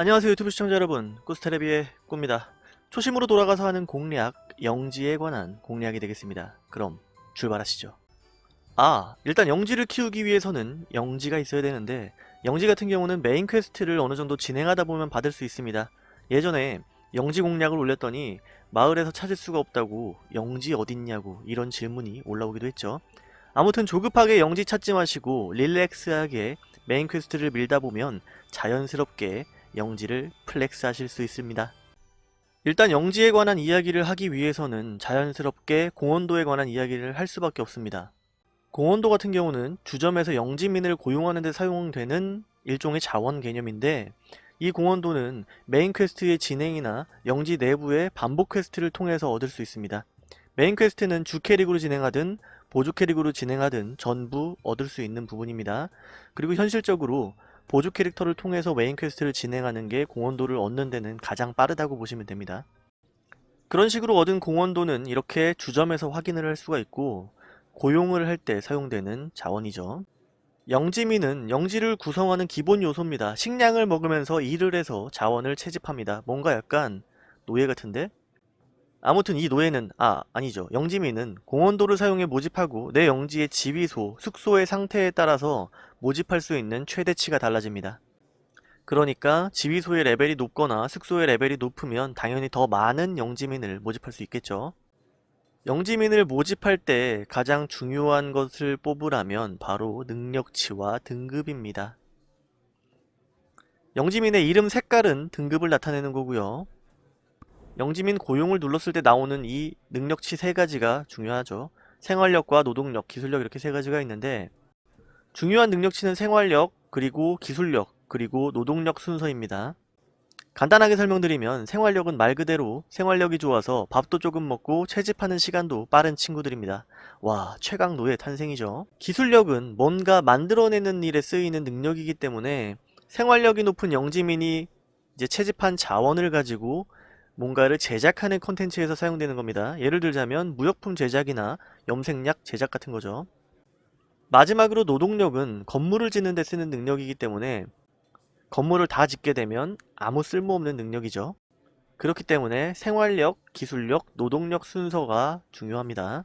안녕하세요 유튜브 시청자 여러분. 꾸스테레비의 꾸입니다. 초심으로 돌아가서 하는 공략 영지에 관한 공략이 되겠습니다. 그럼 출발하시죠. 아 일단 영지를 키우기 위해서는 영지가 있어야 되는데 영지 같은 경우는 메인 퀘스트를 어느정도 진행하다 보면 받을 수 있습니다. 예전에 영지 공략을 올렸더니 마을에서 찾을 수가 없다고 영지 어딨냐고 이런 질문이 올라오기도 했죠. 아무튼 조급하게 영지 찾지 마시고 relax하게 메인 퀘스트를 밀다 보면 자연스럽게 영지를 flex 하실 수 있습니다. 일단 영지에 관한 이야기를 하기 위해서는 자연스럽게 공헌도에 관한 이야기를 할 수밖에 없습니다. 공헌도 같은 경우는 주점에서 영지민을 고용하는 데 사용되는 일종의 자원 개념인데 이 공헌도는 메인 퀘스트의 진행이나 영지 내부의 반복 퀘스트를 통해서 얻을 수 있습니다. 메인 퀘스트는 주 캐릭으로 진행하든 보조 캐릭으로 진행하든 전부 얻을 수 있는 부분입니다. 그리고 현실적으로 보조 캐릭터를 통해서 메인 퀘스트를 진행하는 게 공헌도를 얻는 데는 가장 빠르다고 보시면 됩니다. 그런 식으로 얻은 공헌도는 이렇게 주점에서 확인을 할 수가 있고 고용을 할 때 사용되는 자원이죠. 영지민은 영지를 구성하는 기본 요소입니다. 식량을 먹으면서 일을 해서 자원을 채집합니다. 뭔가 약간 노예 같은데? 아무튼 이 노예는 아 아니죠 영지민은 공원도를 사용해 모집하고 내 영지의 지휘소, 숙소의 상태에 따라서 모집할 수 있는 최대치가 달라집니다. 그러니까 지휘소의 레벨이 높거나 숙소의 레벨이 높으면 당연히 더 많은 영지민을 모집할 수 있겠죠. 영지민을 모집할 때 가장 중요한 것을 뽑으라면 바로 능력치와 등급입니다. 영지민의 이름 색깔은 등급을 나타내는 거고요. 영지민 고용을 눌렀을 때 나오는 이 능력치 세 가지가 중요하죠. 생활력과 노동력, 기술력 이렇게 세 가지가 있는데 중요한 능력치는 생활력, 그리고 기술력, 그리고 노동력 순서입니다. 간단하게 설명드리면 생활력은 말 그대로 생활력이 좋아서 밥도 조금 먹고 채집하는 시간도 빠른 친구들입니다. 와 최강 노예 탄생이죠. 기술력은 뭔가 만들어내는 일에 쓰이는 능력이기 때문에 생활력이 높은 영지민이 이제 채집한 자원을 가지고 뭔가를 제작하는 컨텐츠에서 사용되는 겁니다. 예를 들자면 무역품 제작이나 염색약 제작 같은 거죠. 마지막으로 노동력은 건물을 짓는 데 쓰는 능력이기 때문에 건물을 다 짓게 되면 아무 쓸모없는 능력이죠. 그렇기 때문에 생활력, 기술력, 노동력 순서가 중요합니다.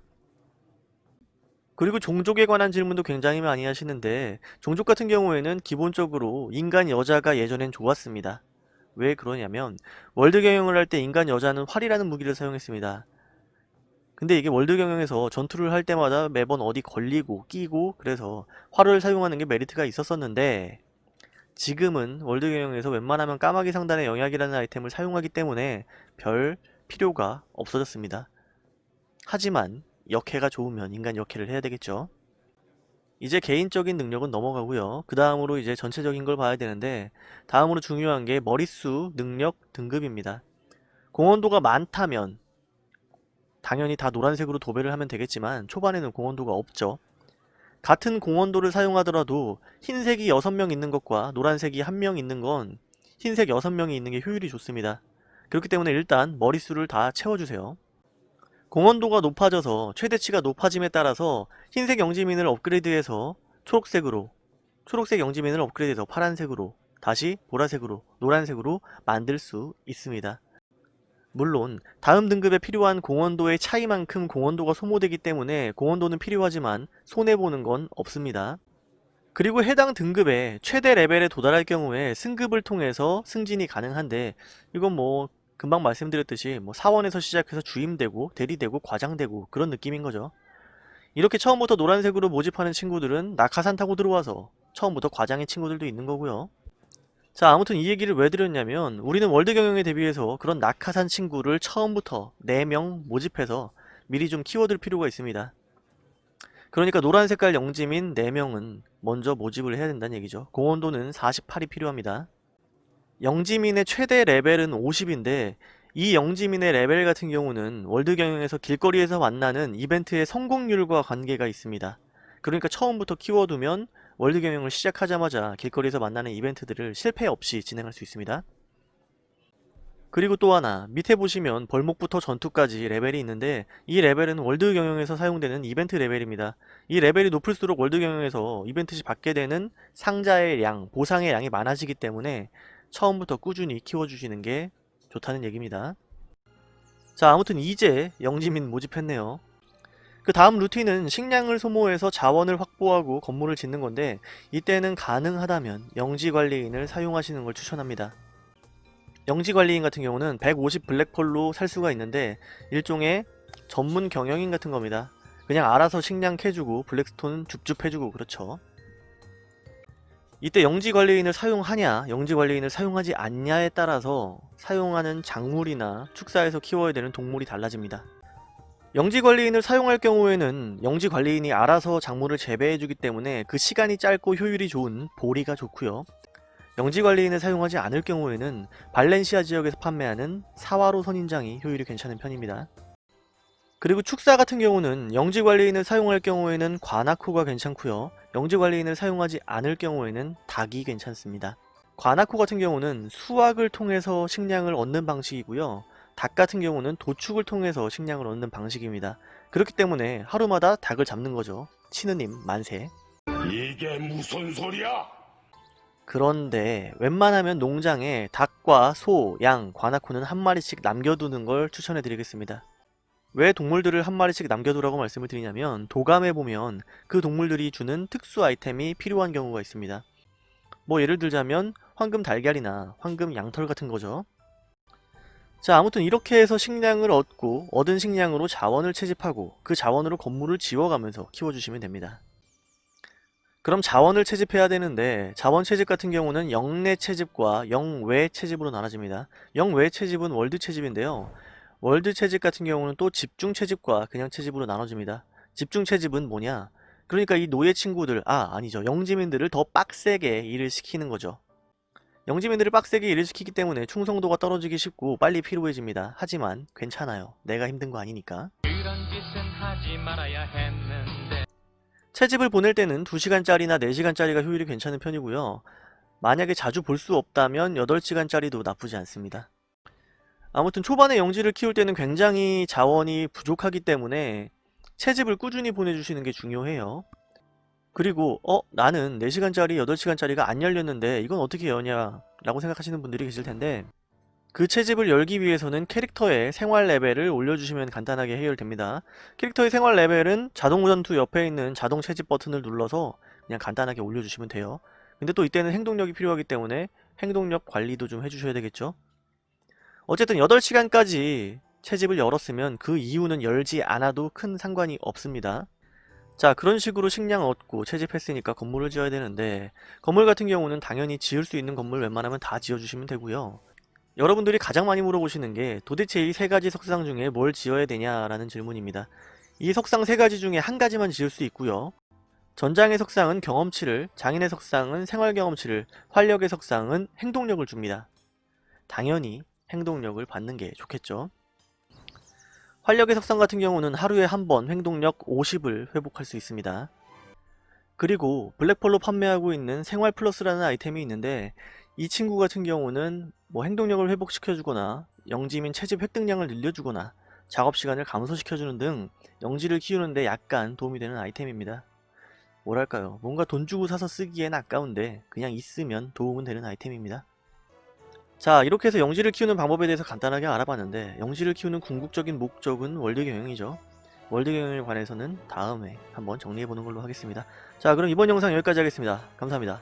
그리고 종족에 관한 질문도 굉장히 많이 하시는데 종족 같은 경우에는 기본적으로 인간 여자가 예전엔 좋았습니다. 왜 그러냐면 월드 경영을 할 때 인간 여자는 활이라는 무기를 사용했습니다. 근데 이게 월드 경영에서 전투를 할 때마다 매번 어디 걸리고 끼고 그래서 활을 사용하는 게 메리트가 있었었는데 지금은 월드 경영에서 웬만하면 까마귀 상단의 영약이라는 아이템을 사용하기 때문에 별 필요가 없어졌습니다. 하지만 여캐가 좋으면 인간 여캐를 해야 되겠죠. 이제 개인적인 능력은 넘어가고요. 그 다음으로 이제 전체적인 걸 봐야 되는데 다음으로 중요한 게 머릿수, 능력, 등급입니다. 공헌도가 많다면 당연히 다 노란색으로 도배를 하면 되겠지만 초반에는 공헌도가 없죠. 같은 공헌도를 사용하더라도 흰색이 6명 있는 것과 노란색이 1명 있는 건 흰색 6명이 있는 게 효율이 좋습니다. 그렇기 때문에 일단 머릿수를 다 채워주세요. 공헌도가 높아져서 최대치가 높아짐에 따라서 흰색 영지민을 업그레이드해서 초록색으로 초록색 영지민을 업그레이드해서 파란색으로 다시 보라색으로 노란색으로 만들 수 있습니다. 물론 다음 등급에 필요한 공헌도의 차이만큼 공헌도가 소모되기 때문에 공헌도는 필요하지만 손해보는 건 없습니다. 그리고 해당 등급의 최대 레벨에 도달할 경우에 승급을 통해서 승진이 가능한데 이건 뭐 금방 말씀드렸듯이 뭐 사원에서 시작해서 주임되고 대리되고 과장되고 그런 느낌인 거죠. 이렇게 처음부터 노란색으로 모집하는 친구들은 낙하산 타고 들어와서 처음부터 과장의 친구들도 있는 거고요. 자 아무튼 이 얘기를 왜 드렸냐면 우리는 월드 경영에 대비해서 그런 낙하산 친구를 처음부터 4명 모집해서 미리 좀 키워둘 필요가 있습니다. 그러니까 노란 색깔 영지민 4명은 먼저 모집을 해야 된다는 얘기죠. 공원도는 48이 필요합니다. 영지민의 최대 레벨은 50인데 이 영지민의 레벨 같은 경우는 월드 경영에서 길거리에서 만나는 이벤트의 성공률과 관계가 있습니다. 그러니까 처음부터 키워두면 월드 경영을 시작하자마자 길거리에서 만나는 이벤트들을 실패 없이 진행할 수 있습니다. 그리고 또 하나 밑에 보시면 벌목부터 전투까지 레벨이 있는데 이 레벨은 월드 경영에서 사용되는 이벤트 레벨입니다. 이 레벨이 높을수록 월드 경영에서 이벤트 시 받게 되는 상자의 양, 보상의 양이 많아지기 때문에 처음부터 꾸준히 키워주시는 게 좋다는 얘기입니다. 자 아무튼 이제 영지민 모집했네요. 그 다음 루틴은 식량을 소모해서 자원을 확보하고 건물을 짓는 건데 이때는 가능하다면 영지관리인을 사용하시는 걸 추천합니다. 영지관리인 같은 경우는 150 블랙펄로 살 수가 있는데 일종의 전문 경영인 같은 겁니다. 그냥 알아서 식량 캐주고 블랙스톤 줍줍 해주고 그렇죠. 이때 영지관리인을 사용하냐 영지관리인을 사용하지 않냐에 따라서 사용하는 작물이나 축사에서 키워야 되는 동물이 달라집니다. 영지관리인을 사용할 경우에는 영지관리인이 알아서 작물을 재배해주기 때문에 그 시간이 짧고 효율이 좋은 보리가 좋고요. 영지관리인을 사용하지 않을 경우에는 발렌시아 지역에서 판매하는 사와로 선인장이 효율이 괜찮은 편입니다. 그리고 축사 같은 경우는 영지관리인을 사용할 경우에는 관아코가 괜찮고요. 영지관리인을 사용하지 않을 경우에는 닭이 괜찮습니다. 관아코 같은 경우는 수확을 통해서 식량을 얻는 방식이고요. 닭 같은 경우는 도축을 통해서 식량을 얻는 방식입니다. 그렇기 때문에 하루마다 닭을 잡는 거죠. 치느님 만세. 이게 무슨 소리야? 그런데 웬만하면 농장에 닭과 소, 양, 관아코는 한 마리씩 남겨두는 걸 추천해 드리겠습니다. 왜 동물들을 한 마리씩 남겨두라고 말씀을 드리냐면 도감에 보면 그 동물들이 주는 특수 아이템이 필요한 경우가 있습니다. 뭐 예를 들자면 황금 달걀이나 황금 양털 같은 거죠. 자 아무튼 이렇게 해서 식량을 얻고 얻은 식량으로 자원을 채집하고 그 자원으로 건물을 지어가면서 키워주시면 됩니다. 그럼 자원을 채집해야 되는데 자원 채집 같은 경우는 영내 채집과 영외 채집으로 나눠집니다. 영외 채집은 월드 채집인데요. 월드 채집 같은 경우는 또 집중 채집과 그냥 채집으로 나눠집니다. 집중 채집은 뭐냐? 그러니까 이 노예 친구들, 아 아니죠. 영지민들을 더 빡세게 일을 시키는 거죠. 영지민들을 빡세게 일을 시키기 때문에 충성도가 떨어지기 쉽고 빨리 피로해집니다. 하지만 괜찮아요. 내가 힘든 거 아니니까. 그런 짓은 하지 말아야 했는데 채집을 보낼 때는 2시간짜리나 4시간짜리가 효율이 괜찮은 편이고요. 만약에 자주 볼 수 없다면 8시간짜리도 나쁘지 않습니다. 아무튼 초반에 영지를 키울 때는 굉장히 자원이 부족하기 때문에 채집을 꾸준히 보내주시는 게 중요해요. 그리고 어? 나는 4시간짜리, 8시간짜리가 안 열렸는데 이건 어떻게 여냐 라고 생각하시는 분들이 계실 텐데 그 채집을 열기 위해서는 캐릭터의 생활 레벨을 올려주시면 간단하게 해결됩니다. 캐릭터의 생활 레벨은 자동 전투 옆에 있는 자동 채집 버튼을 눌러서 그냥 간단하게 올려주시면 돼요. 근데 또 이때는 행동력이 필요하기 때문에 행동력 관리도 좀 해주셔야 되겠죠? 어쨌든 8시간까지 채집을 열었으면 그 이후는 열지 않아도 큰 상관이 없습니다. 자 그런 식으로 식량 얻고 채집했으니까 건물을 지어야 되는데 건물 같은 경우는 당연히 지을 수 있는 건물 웬만하면 다 지어주시면 되고요. 여러분들이 가장 많이 물어보시는 게 도대체 이 세 가지 석상 중에 뭘 지어야 되냐라는 질문입니다. 이 석상 세 가지 중에 한 가지만 지을 수 있고요. 전장의 석상은 경험치를, 장인의 석상은 생활 경험치를, 활력의 석상은 행동력을 줍니다. 당연히 행동력을 받는 게 좋겠죠. 활력의 석상 같은 경우는 하루에 한 번 행동력 50을 회복할 수 있습니다. 그리고 블랙펄로 판매하고 있는 생활 플러스라는 아이템이 있는데 이 친구 같은 경우는 뭐 행동력을 회복시켜주거나 영지민 채집 획득량을 늘려주거나 작업시간을 감소시켜주는 등 영지를 키우는데 약간 도움이 되는 아이템입니다. 뭐랄까요 뭔가 돈 주고 사서 쓰기엔 아까운데 그냥 있으면 도움은 되는 아이템입니다. 자 이렇게 해서 영지를 키우는 방법에 대해서 간단하게 알아봤는데 영지를 키우는 궁극적인 목적은 월드 경영이죠. 월드 경영에 관해서는 다음에 한번 정리해보는 걸로 하겠습니다. 자 그럼 이번 영상 여기까지 하겠습니다. 감사합니다.